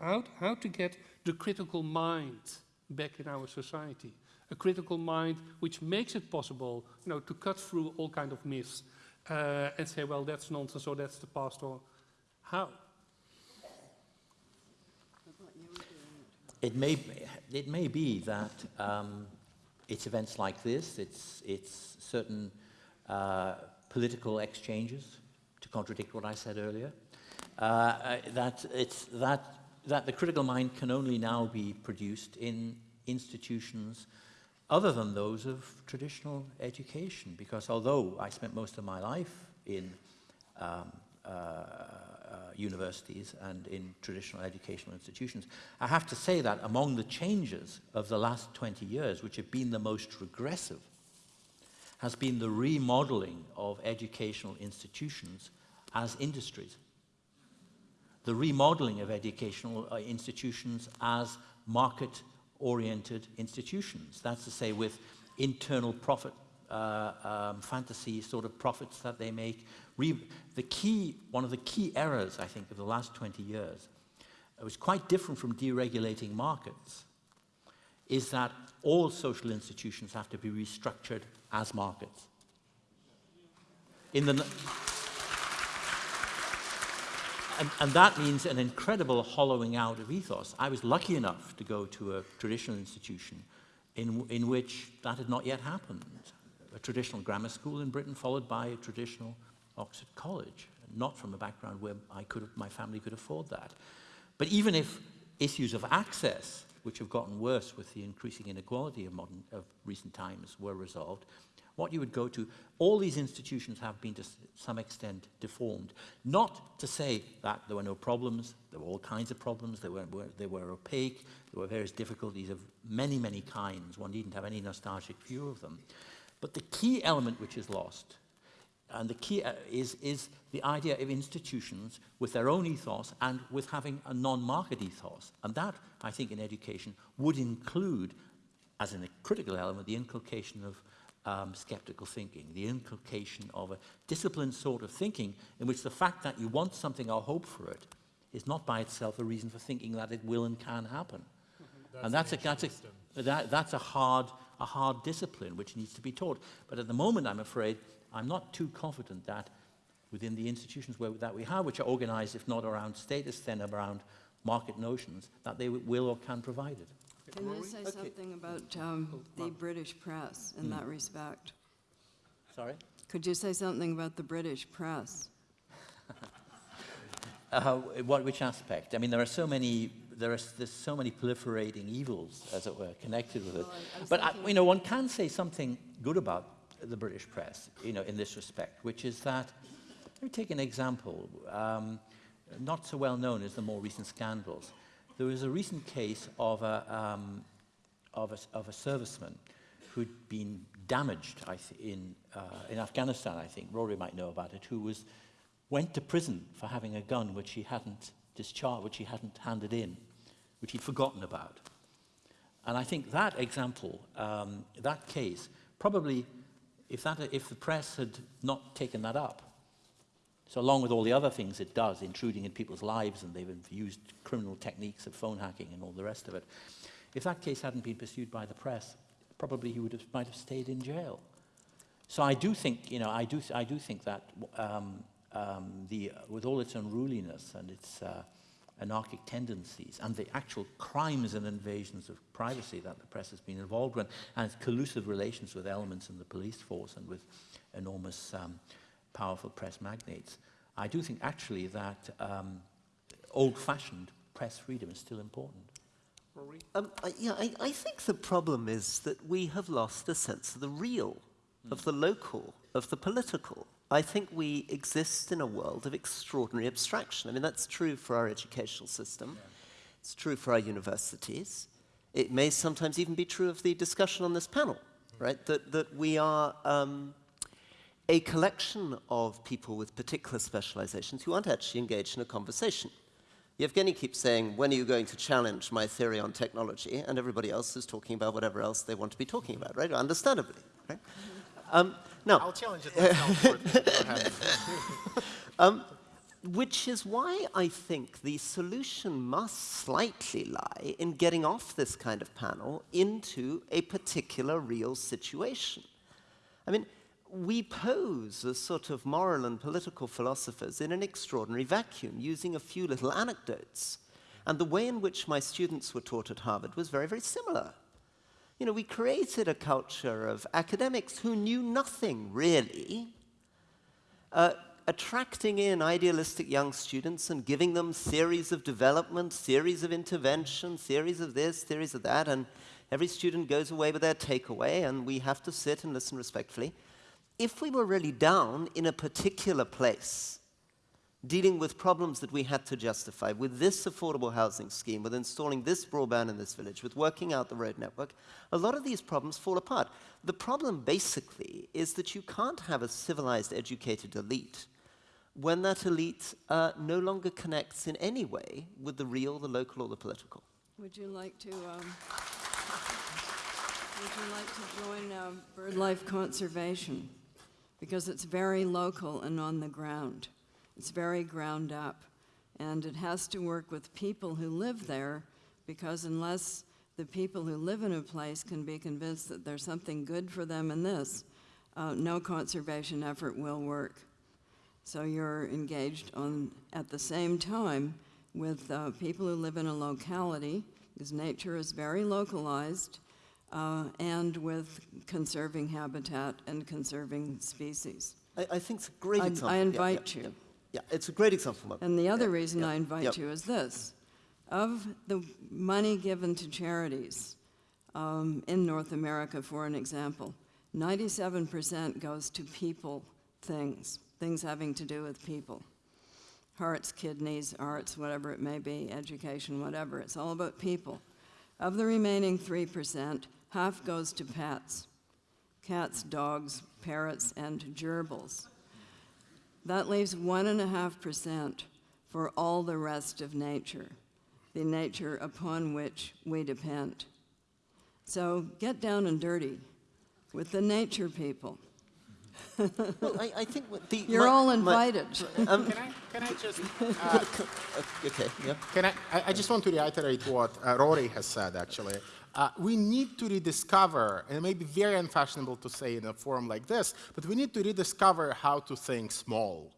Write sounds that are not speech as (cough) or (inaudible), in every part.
how, how to get the critical mind back in our society. A critical mind which makes it possible you know, to cut through all kind of myths uh, and say, well, that's nonsense or that's the past or how? It may, it may be that um, it's events like this, it's, it's certain uh, political exchanges, to contradict what I said earlier, uh, that, it's, that, that the critical mind can only now be produced in institutions other than those of traditional education. Because although I spent most of my life in um, uh, uh, universities and in traditional educational institutions, I have to say that among the changes of the last 20 years, which have been the most regressive, has been the remodeling of educational institutions as industries. The remodeling of educational uh, institutions as market-oriented institutions. That's to say with internal profit uh, um, fantasy sort of profits that they make. Re the key, one of the key errors, I think, of the last 20 years, it was quite different from deregulating markets, is that all social institutions have to be restructured as markets. In the, and, and, that means an incredible hollowing out of ethos. I was lucky enough to go to a traditional institution in, in which that had not yet happened a traditional grammar school in Britain, followed by a traditional Oxford College, not from a background where I could, my family could afford that. But even if issues of access, which have gotten worse with the increasing inequality of, modern, of recent times, were resolved, what you would go to, all these institutions have been to some extent deformed. Not to say that there were no problems, there were all kinds of problems, they were, were, they were opaque, there were various difficulties of many, many kinds. One needn't have any nostalgic view of them. But the key element which is lost, and the key uh, is, is the idea of institutions with their own ethos and with having a non-market ethos. And that, I think, in education would include, as in a critical element, the inculcation of um, skeptical thinking, the inculcation of a disciplined sort of thinking in which the fact that you want something or hope for it is not by itself a reason for thinking that it will and can happen. That's and that's a, that's, a, that, that's a hard a hard discipline which needs to be taught. But at the moment, I'm afraid, I'm not too confident that within the institutions where, that we have, which are organized, if not around status, then around market notions, that they will or can provide it. Can you say okay. something about um, the British press in mm. that respect? Sorry? Could you say something about the British press? (laughs) uh, what, which aspect? I mean, there are so many there are there's so many proliferating evils, as it were, connected with it. Well, I but I, you know, one can say something good about the British press, you know, in this respect, which is that. Let me take an example, um, not so well known as the more recent scandals. There was a recent case of a, um, of a, of a serviceman who'd been damaged in, uh, in Afghanistan, I think. Rory might know about it, who was, went to prison for having a gun which he hadn't discharged, which he hadn't handed in which he'd forgotten about. And I think that example, um, that case, probably, if, that, if the press had not taken that up, so along with all the other things it does, intruding in people's lives, and they've used criminal techniques of phone hacking and all the rest of it, if that case hadn't been pursued by the press, probably he would have, might have stayed in jail. So I do think, you know, I do, I do think that um, um, the, with all its unruliness and its uh, anarchic tendencies and the actual crimes and invasions of privacy that the press has been involved in and its collusive relations with elements in the police force and with enormous um, powerful press magnates. I do think actually that um, old-fashioned press freedom is still important. Um, I, yeah, I, I, think the problem is that we have lost a sense of the real, mm. of the local, of the political. I think we exist in a world of extraordinary abstraction. I mean, that's true for our educational system. Yeah. It's true for our universities. It may sometimes even be true of the discussion on this panel, right? That, that we are um, a collection of people with particular specializations who aren't actually engaged in a conversation. Yevgeny keeps saying, when are you going to challenge my theory on technology? And everybody else is talking about whatever else they want to be talking about, right? Understandably, right? Um, no. I'll challenge it. (laughs) um, which is why I think the solution must slightly lie in getting off this kind of panel into a particular real situation. I mean, we pose as sort of moral and political philosophers in an extraordinary vacuum using a few little anecdotes. And the way in which my students were taught at Harvard was very, very similar. You know, we created a culture of academics who knew nothing really, uh, attracting in idealistic young students and giving them theories of development, theories of intervention, theories of this, theories of that, and every student goes away with their takeaway, and we have to sit and listen respectfully. If we were really down in a particular place, dealing with problems that we had to justify, with this affordable housing scheme, with installing this broadband in this village, with working out the road network, a lot of these problems fall apart. The problem basically is that you can't have a civilized, educated elite when that elite uh, no longer connects in any way with the real, the local, or the political. Would you like to, um, would you like to join um, BirdLife Conservation? Because it's very local and on the ground. It's very ground up. And it has to work with people who live there, because unless the people who live in a place can be convinced that there's something good for them in this, uh, no conservation effort will work. So you're engaged on, at the same time with uh, people who live in a locality, because nature is very localized, uh, and with conserving habitat and conserving species. I, I think it's a great I- I example. Yeah, invite yeah, you. Yeah, yeah, it's a great example. And the other Yeah, reason yeah, I invite yeah. you is this. Of the money given to charities um, in North America, for an example, 97% goes to people things, things having to do with people. Hearts, kidneys, arts, whatever it may be, education, whatever. It's all about people. Of the remaining 3%, half goes to pets cats, dogs, parrots, and gerbils. That leaves 1.5% for all the rest of nature, the nature upon which we depend. So get down and dirty with the nature people. Well, I, I think what the, (laughs) You're my- all my- invited. (laughs) um, Can I, can I just, uh, (laughs) okay, yeah. can I, I- I just want to reiterate what uh, Rory has said, actually. Uh, we need to rediscover, and it may be very unfashionable to say in a forum like this, but we need to rediscover how to think small.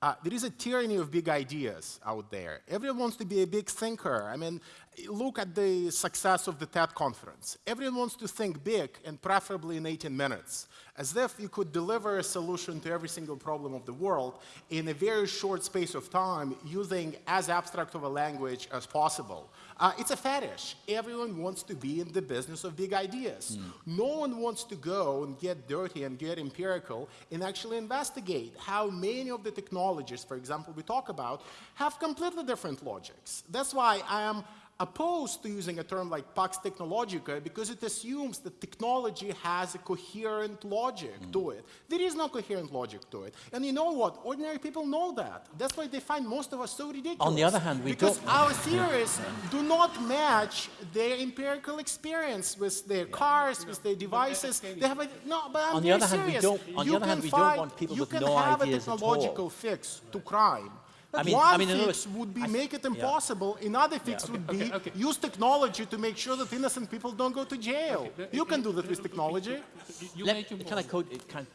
Uh, there is a tyranny of big ideas out there. Everyone wants to be a big thinker. I mean, look at the success of the TED conference. Everyone wants to think big and preferably in 18 minutes, as if you could deliver a solution to every single problem of the world in a very short space of time using as abstract of a language as possible. Uh, it's a fetish. Everyone wants to be in the business of big ideas. No one wants to go and get dirty and get empirical and actually investigate how many of the technologies, for example, we talk about, have completely different logics. That's why I am opposed to using a term like Pax Technologica because it assumes that technology has a coherent logic to mm. it. There is no coherent logic to it. And you know what? Ordinary people know that. That's why they find most of us so ridiculous. On the other hand, we because don't- our theories (laughs) do not match their empirical experience with their cars, with their devices. They have a, no, but I'm On the very other hand, we don't- on the other hand, can we don't want people with no ideas at all. you with can no have a technological all. fix to crime. I mean- One I mean, fix words, would be I- make it yeah. impossible. Another fix okay, would be okay, okay. use technology to make sure that innocent people don't go to jail. You can do that with technology. You- You Let- can I quote it? Can,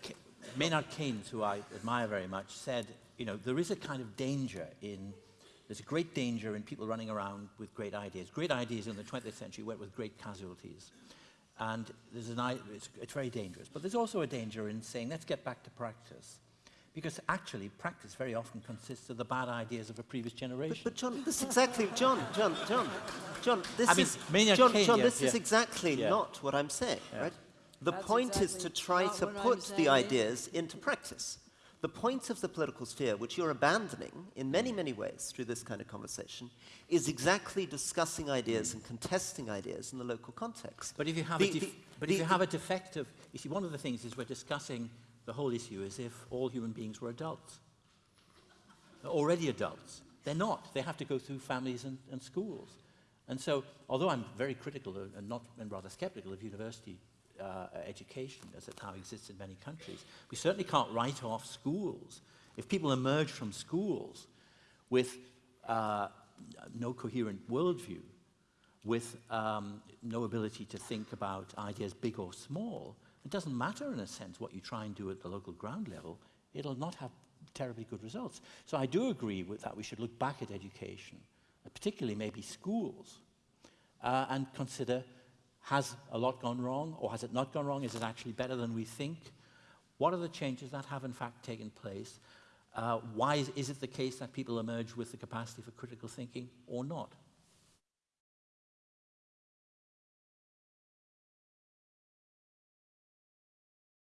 Maynard Keynes, who I admire very much, said, you know, there is a kind of danger in, there's a great danger in people running around with great ideas. Great ideas in the 20th century went with great casualties. And there's an, it's, it's very dangerous. But there's also a danger in saying, let's get back to practice. Because actually, practice very often consists of the bad ideas of a previous generation. But, but John, this is exactly John, John, John, John. This I mean, is Maynard John. Keynes, John, yeah, this is exactly Yeah. not what I'm saying, right? The That's point is to try to put the ideas into practice. The point of the political sphere, which you're abandoning in many, mm. many ways through this kind of conversation, is exactly discussing ideas mm. and contesting ideas in the local context. But if you have, The- a, def- the- but the- if you have a defective, you see, one of the things is we're discussing the whole issue as if all human beings were adults. They're already adults. They're not. They have to go through families and, and schools. And so, although I'm very critical and not and rather skeptical of university uh, education as it now exists in many countries, we certainly can't write off schools. If people emerge from schools with uh, no coherent worldview, with um, no ability to think about ideas big or small, it doesn't matter in a sense what you try and do at the local ground level, it'll not have terribly good results. So I do agree with that we should look back at education, particularly maybe schools, uh, and consider has a lot gone wrong or has it not gone wrong? Is it actually better than we think? What are the changes that have in fact taken place? Uh, why is, is it the case that people emerge with the capacity for critical thinking or not?